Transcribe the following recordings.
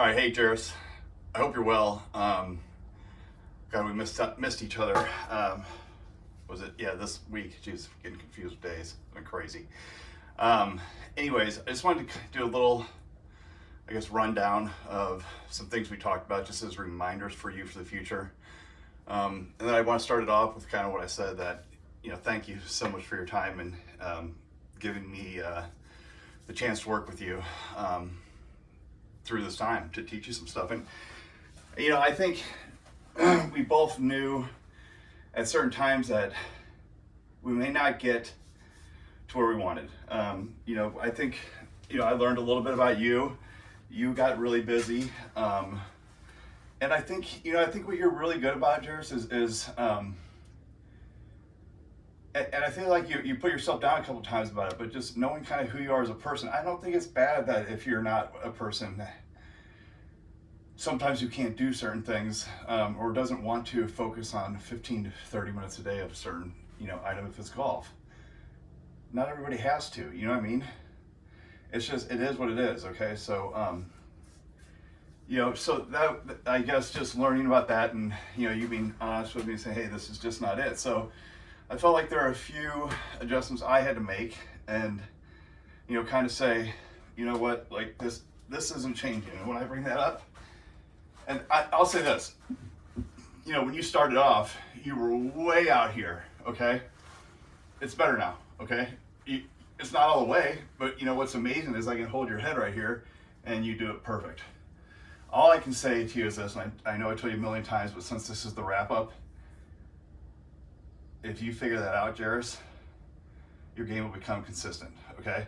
All right, hey Jairus. I hope you're well. Um, God, we missed missed each other. Um, was it? Yeah, this week. Jeez, getting confused with days. Been crazy. Um, anyways, I just wanted to do a little, I guess, rundown of some things we talked about, just as reminders for you for the future. Um, and then I want to start it off with kind of what I said that, you know, thank you so much for your time and um, giving me uh, the chance to work with you. Um, through this time to teach you some stuff. And, you know, I think we both knew at certain times that we may not get to where we wanted. Um, you know, I think, you know, I learned a little bit about you. You got really busy. Um, and I think, you know, I think what you're really good about, Jairus, is, is um, and, and, I feel like you, you put yourself down a couple times about it, but just knowing kind of who you are as a person, I don't think it's bad that if you're not a person, sometimes you can't do certain things um, or doesn't want to focus on 15 to 30 minutes a day of a certain, you know, item if it's golf. Not everybody has to, you know what I mean? It's just, it is what it is, okay? So, um, you know, so that, I guess just learning about that and, you know, you being honest with me and saying, hey, this is just not it. So, I felt like there are a few adjustments I had to make and, you know, kind of say, you know what, like this, this isn't changing. When I bring that up, and I, I'll say this, you know, when you started off, you were way out here, okay? It's better now, okay? You, it's not all the way, but you know, what's amazing is I can hold your head right here and you do it perfect. All I can say to you is this, and I, I know I told you a million times, but since this is the wrap up, if you figure that out, Jairus, your game will become consistent, okay?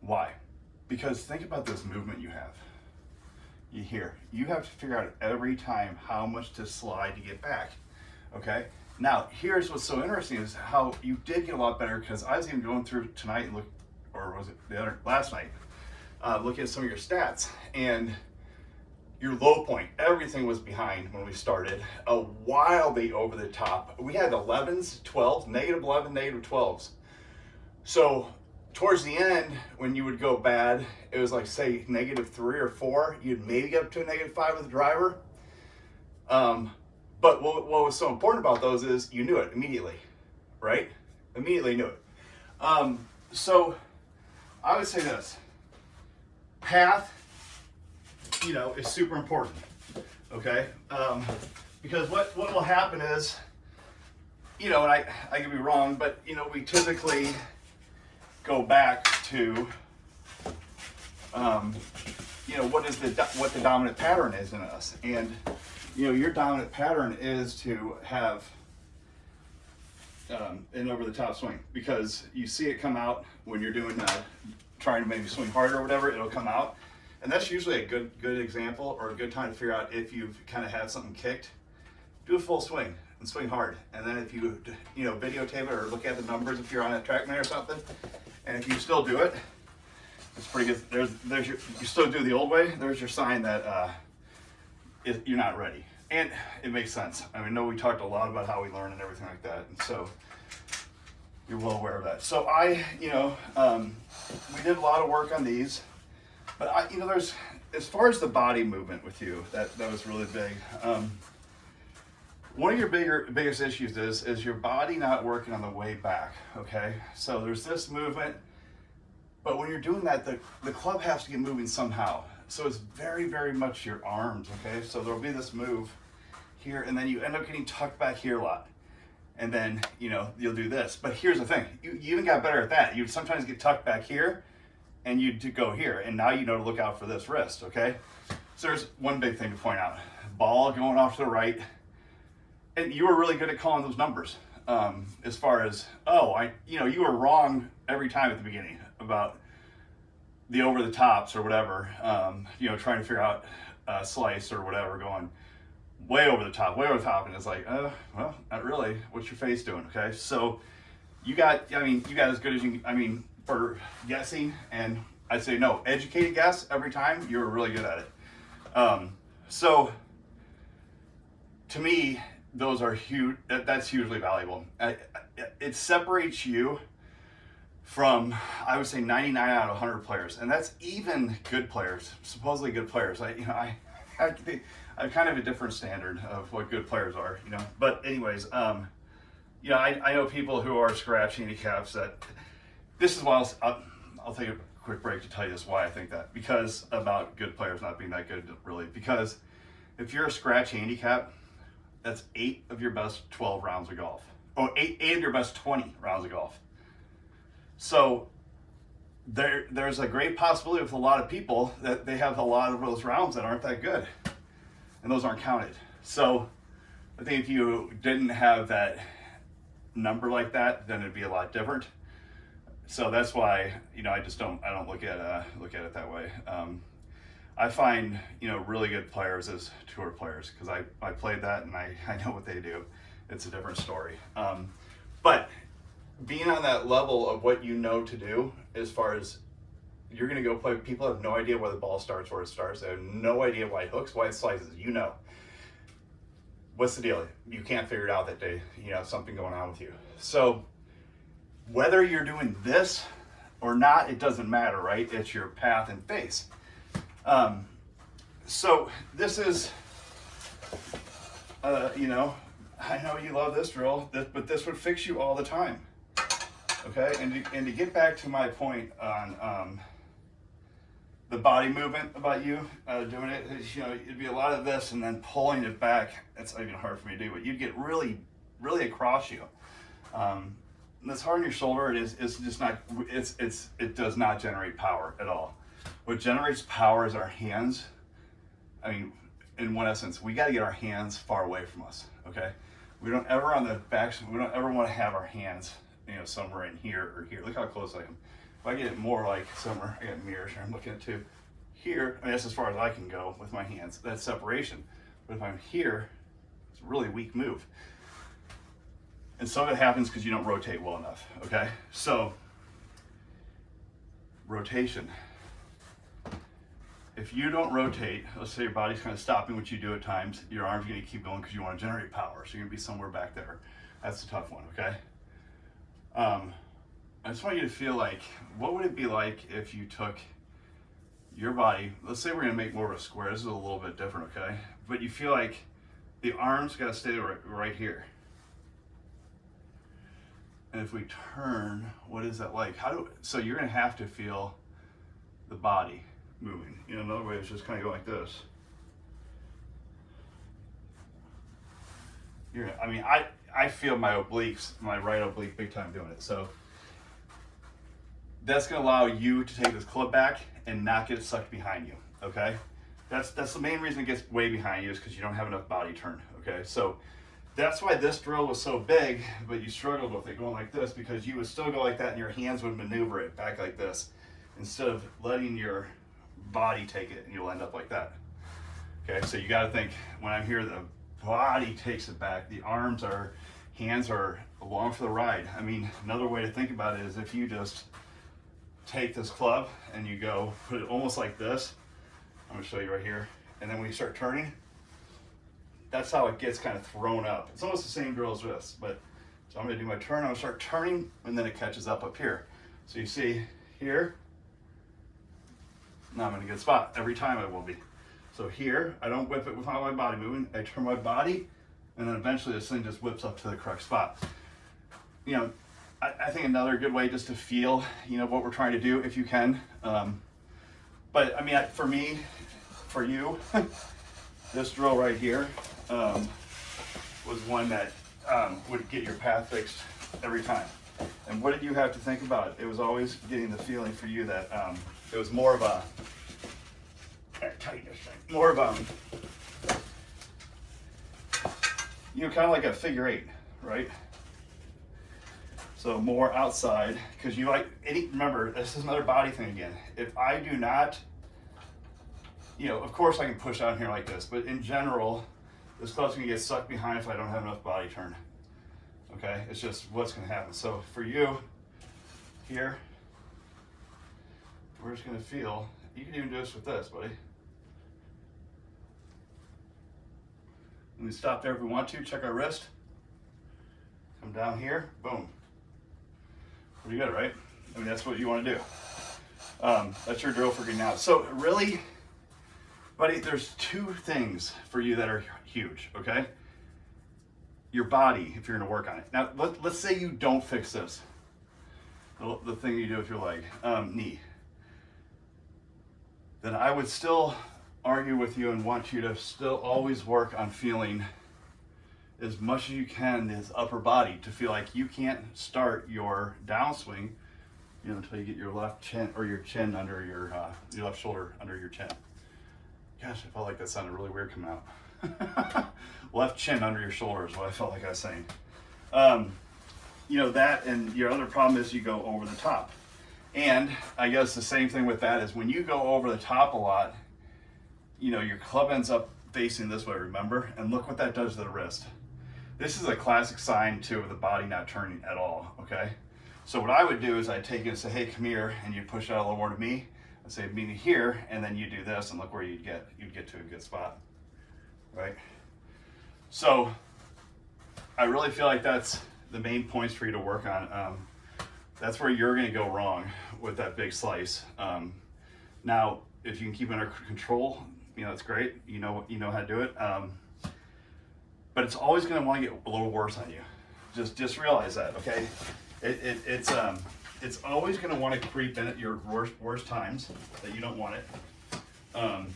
Why? Because think about this movement you have. You hear, you have to figure out every time how much to slide to get back, okay? Now, here's what's so interesting is how you did get a lot better because I was even going through tonight and look, or was it the other, last night, uh, looking at some of your stats and your low point, everything was behind when we started, a wildly over the top. We had 11s, 12s, negative 11, negative 12s. So towards the end, when you would go bad, it was like say negative three or four, you'd maybe get up to a negative five with the driver. Um, but what, what, was so important about those is you knew it immediately, right? Immediately knew it. Um, so I would say this, path, you know, is super important, okay? Um, because what, what will happen is, you know, and I, I could be wrong, but, you know, we typically go back to, um, you know, what is the, what the dominant pattern is in us. And, you know, your dominant pattern is to have um, an over the top swing because you see it come out when you're doing, uh, trying to maybe swing harder or whatever, it'll come out. And that's usually a good good example or a good time to figure out if you've kind of had something kicked. Do a full swing and swing hard. And then if you, you know, videotape it or look at the numbers if you're on a track TrackMan or something, and if you still do it, it's pretty good. There's, there's your, you still do the old way, there's your sign that uh, it, you're not ready. And it makes sense. I mean, know we talked a lot about how we learn and everything like that. And so you're well aware of that. So I, you know, um, we did a lot of work on these. But I, you know, there's as far as the body movement with you, that that was really big. Um, one of your bigger biggest issues is is your body not working on the way back. Okay, so there's this movement, but when you're doing that, the the club has to get moving somehow. So it's very very much your arms. Okay, so there'll be this move here, and then you end up getting tucked back here a lot and then you know you'll do this but here's the thing you, you even got better at that you sometimes get tucked back here and you to go here. And now you know to look out for this wrist, okay? So there's one big thing to point out. Ball going off to the right. And you were really good at calling those numbers. Um, as far as, oh, I, you know, you were wrong every time at the beginning about the over the tops or whatever, um, you know, trying to figure out a slice or whatever going way over the top, way over the top. And it's like, uh, well, not really. What's your face doing? Okay. So you got, I mean, you got as good as you, I mean, for guessing, and I'd say no, educated guess every time, you're really good at it. Um, so to me, those are huge, that's hugely valuable. It separates you from I would say 99 out of 100 players, and that's even good players, supposedly good players. I you know I I I'm kind of a different standard of what good players are, you know. But anyways, um, you know I, I know people who are scratch handicaps that this is why I'll, I'll, I'll take a quick break to tell you this why I think that because about good players not being that good really because if you're a scratch handicap, that's eight of your best 12 rounds of golf. Oh, eight, eight of your best 20 rounds of golf. So there, there's a great possibility with a lot of people that they have a lot of those rounds that aren't that good. And those aren't counted. So I think if you didn't have that number like that, then it'd be a lot different. So that's why, you know, I just don't, I don't look at, uh, look at it that way. Um, I find, you know, really good players as tour players because I, I played that and I, I know what they do. It's a different story. Um, but being on that level of what you know to do as far as you're going to go play, people have no idea where the ball starts, where it starts. They have no idea why it hooks, why it slices. You know. What's the deal? You can't figure it out that day. You know, something going on with you. So whether you're doing this or not, it doesn't matter, right? It's your path and face. Um, so this is, uh, you know, I know you love this drill, but this would fix you all the time. Okay, and to, and to get back to my point on um, the body movement about you uh, doing it, you know, it'd be a lot of this and then pulling it back. It's even hard for me to do, but you'd get really, really across you. Um, this hard on your shoulder, it is, it's just not, it's, it's, it does not generate power at all. What generates power is our hands. I mean, in one essence, we got to get our hands far away from us, okay? We don't ever on the back, we don't ever want to have our hands, you know, somewhere in here or here. Look how close I am. If I get it more like somewhere, I got mirrors here I'm looking at too. Here, I mean, that's as far as I can go with my hands. That's separation. But if I'm here, it's a really weak move. And some of it happens because you don't rotate well enough, okay? So, rotation. If you don't rotate, let's say your body's kind of stopping what you do at times, your arms to keep going because you want to generate power. So you're to be somewhere back there. That's the tough one, okay? Um, I just want you to feel like, what would it be like if you took your body, let's say we're going to make more of a square. This is a little bit different, okay? But you feel like the arms got to stay right, right here. And if we turn, what is that like? How do, so you're gonna have to feel the body moving. Know, another way is just kind of go like this. You're, I mean, I, I feel my obliques, my right oblique big time doing it. So that's gonna allow you to take this club back and not get it sucked behind you, okay? That's, that's the main reason it gets way behind you is because you don't have enough body turn, okay? So that's why this drill was so big, but you struggled with it going like this because you would still go like that and your hands would maneuver it back like this instead of letting your body take it and you'll end up like that. Okay, so you gotta think, when I'm here, the body takes it back. The arms are, hands are along for the ride. I mean, another way to think about it is if you just take this club and you go put it almost like this, I'm gonna show you right here, and then when you start turning, that's how it gets kind of thrown up. It's almost the same drill as this, but so I'm gonna do my turn, I'm gonna start turning, and then it catches up up here. So you see here, now I'm in a good spot. Every time I will be. So here, I don't whip it without my body moving. I turn my body, and then eventually this thing just whips up to the correct spot. You know, I, I think another good way just to feel, you know, what we're trying to do, if you can. Um, but I mean, for me, for you, this drill right here, um, was one that um, would get your path fixed every time. And what did you have to think about? It was always getting the feeling for you that um, it was more of a tightness thing, more of a you know, kind of like a figure eight, right? So more outside, because you like any. Remember, this is another body thing again. If I do not, you know, of course I can push out here like this, but in general, this club's gonna get sucked behind if I don't have enough body turn. Okay, it's just what's gonna happen. So for you, here, we're just gonna feel, you can even do this with this, buddy. And we stop there if we want to, check our wrist. Come down here, boom. Pretty good, right? I mean, that's what you want to do. Um, that's your drill for getting out. So really, buddy, there's two things for you that are huge, okay? Your body, if you're gonna work on it. Now, let, let's say you don't fix this. The, the thing you do with your leg, um, knee. Then I would still argue with you and want you to still always work on feeling as much as you can this upper body to feel like you can't start your downswing you know, until you get your left chin or your chin under your uh, your left shoulder under your chin. Gosh, I felt like that sounded really weird coming out. left chin under your shoulder is what I felt like I was saying. Um, you know that, and your other problem is you go over the top. And I guess the same thing with that is when you go over the top a lot, you know, your club ends up facing this way, remember? And look what that does to the wrist. This is a classic sign too of the body not turning at all, okay? So what I would do is I'd take it and say, hey, come here, and you push out a little more to me. I'd say, meet me here, and then you do this, and look where you'd get. You'd get to a good spot, right? So I really feel like that's the main points for you to work on. Um, that's where you're gonna go wrong with that big slice. Um, now, if you can keep it under control, you know, that's great. You know, you know how to do it. Um, but it's always going to want to get a little worse on you. Just just realize that, okay? It, it it's um it's always going to want to creep in at your worst worst times that you don't want it. Um,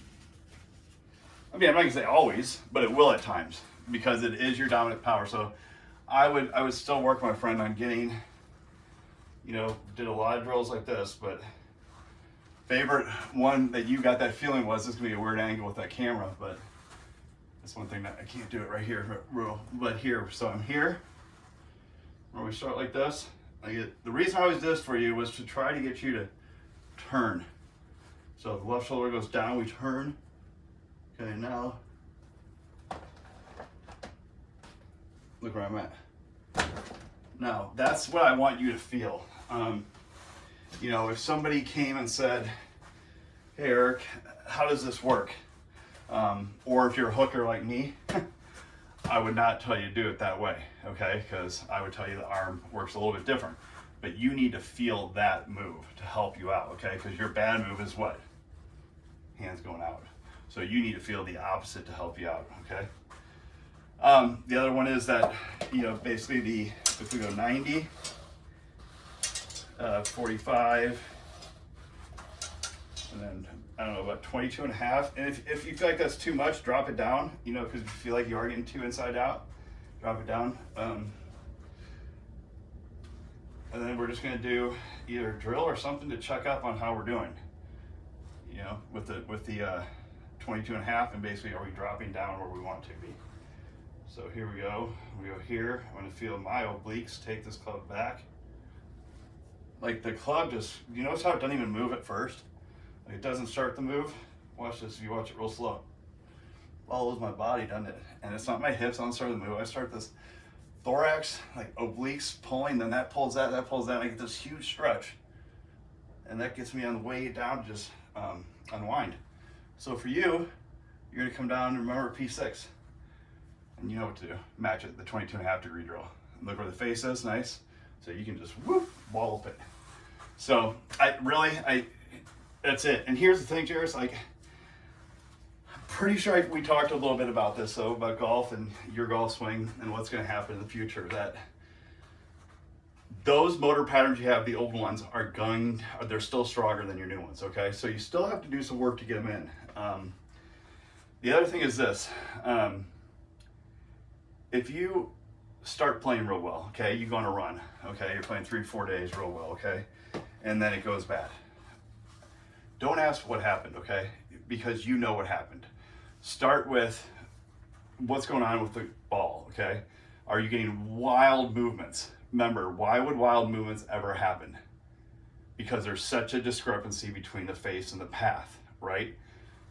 I mean, I'm not gonna say always, but it will at times because it is your dominant power. So I would I would still work my friend on getting, you know, did a lot of drills like this, but favorite one that you got that feeling was this is gonna be a weird angle with that camera, but that's one thing that I can't do it right here, but here. So I'm here, where we start like this. I get, the reason I always did this for you was to try to get you to turn. So the left shoulder goes down, we turn. Okay, now, look where I'm at. Now, that's what I want you to feel. Um, you know, if somebody came and said, hey Eric, how does this work? Um, or if you're a hooker like me, I would not tell you to do it that way, okay? Because I would tell you the arm works a little bit different. But you need to feel that move to help you out, okay? Because your bad move is what? Hands going out. So you need to feel the opposite to help you out, okay? Um, the other one is that, you know, basically the, if we go 90, uh, 45, and then I don't know, about 22 and a half. And if, if you feel like that's too much, drop it down, you know, because if you feel like you are getting too inside out, drop it down. Um, and then we're just gonna do either drill or something to check up on how we're doing. You know, with the with the uh, 22 and a half and basically are we dropping down where we want to be. So here we go, we go here. I'm gonna feel my obliques take this club back. Like the club just, you notice how it doesn't even move at first? It doesn't start the move, watch this if you watch it real slow. Follows my body, doesn't it? And it's not my hips, I don't start the move. I start this thorax, like obliques pulling, then that pulls that, that pulls that, and I get this huge stretch. And that gets me on the way down to just um, unwind. So for you, you're gonna come down and remember P6. And you know what to do. Match it, the 22 and a half degree drill. Look where the face is, nice. So you can just whoop, wallop it. So I really, I that's it. And here's the thing, Jairus, like, I'm pretty sure I, we talked a little bit about this, though, about golf and your golf swing and what's going to happen in the future. That those motor patterns you have, the old ones, are going, they're still stronger than your new ones, okay? So you still have to do some work to get them in. Um, the other thing is this. Um, if you start playing real well, okay, you go on a run, okay, you're playing three, four days real well, okay, and then it goes bad don't ask what happened, okay? Because you know what happened. Start with what's going on with the ball, okay? Are you getting wild movements? Remember, why would wild movements ever happen? Because there's such a discrepancy between the face and the path, right?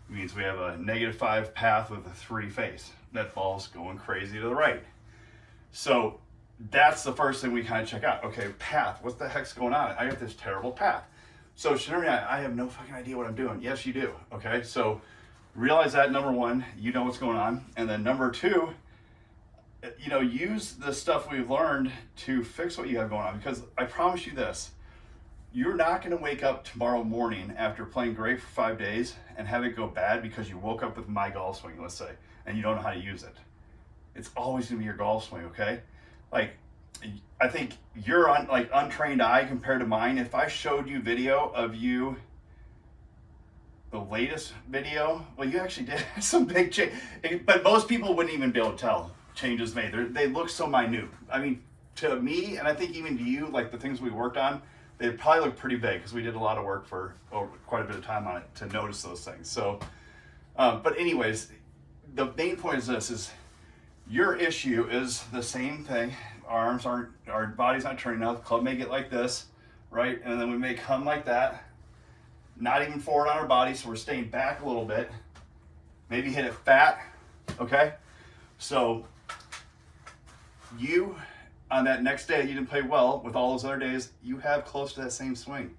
It means we have a negative five path with a three face. That ball's going crazy to the right. So that's the first thing we kind of check out. Okay, path, what the heck's going on? I got this terrible path. So Shinori, I, I have no fucking idea what I'm doing. Yes, you do. Okay, so realize that number one, you know what's going on, and then number two, you know, use the stuff we've learned to fix what you have going on. Because I promise you this, You're not going to wake up tomorrow morning after playing great for five days and have it go bad because you woke up with my golf swing, let's say, and you don't know how to use it. It's always going to be your golf swing, okay? Like, I think you're like untrained eye compared to mine. If I showed you video of you, the latest video, well, you actually did some big change, but most people wouldn't even be able to tell changes made. They're, they look so minute. I mean, to me, and I think even to you, like the things we worked on, they probably look pretty big because we did a lot of work for over quite a bit of time on it to notice those things. So, um, but anyways, the main point is this: is your issue is the same thing. Arms aren't, our body's not turning enough. Club may get like this, right? And then we may come like that, not even forward on our body, so we're staying back a little bit. Maybe hit it fat, okay? So you on that next day you didn't play well with all those other days, you have close to that same swing.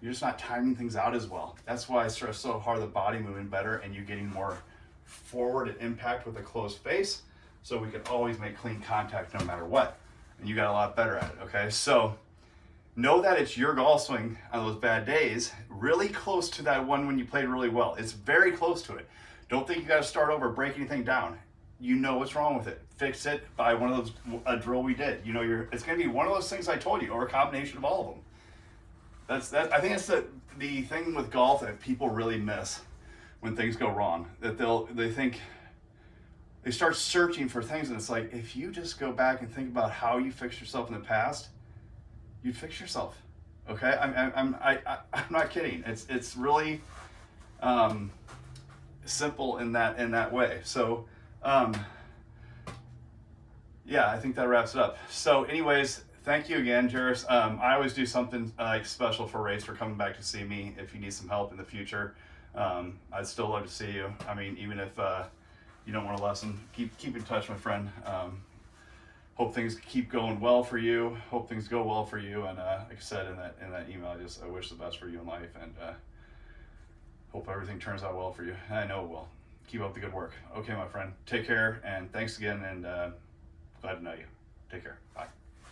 You're just not timing things out as well. That's why I stress so hard the body moving better and you getting more forward impact with a closed face so we can always make clean contact no matter what. You got a lot better at it, okay? So know that it's your golf swing on those bad days, really close to that one when you played really well. It's very close to it. Don't think you got to start over, break anything down you know what's wrong with it. Fix it by one of those a drill we did. You know, you're it's gonna be one of those things I told you, or a combination of all of them. That's that. I think that's the the thing with golf that people really miss when things go wrong. That they'll they think they start searching for things, and it's like if you just go back and think about how you fixed yourself in the past, you'd fix yourself. Okay, I'm I'm I, I I'm not kidding. It's it's really um, simple in that in that way. So um, yeah, I think that wraps it up. So anyways, thank you again, Jairus. Um, I always do something uh, like special for Race for coming back to see me if you need some help in the future. Um, I'd still love to see you. I mean, even if uh, you don't want a lesson, keep keep in touch, my friend. Um, hope things keep going well for you. Hope things go well for you. And uh, like I said in that in that email, I just I wish the best for you in life and uh, hope everything turns out well for you. I know it will keep up the good work. Okay, my friend. Take care, and thanks again, and uh, glad to know you. Take care. Bye.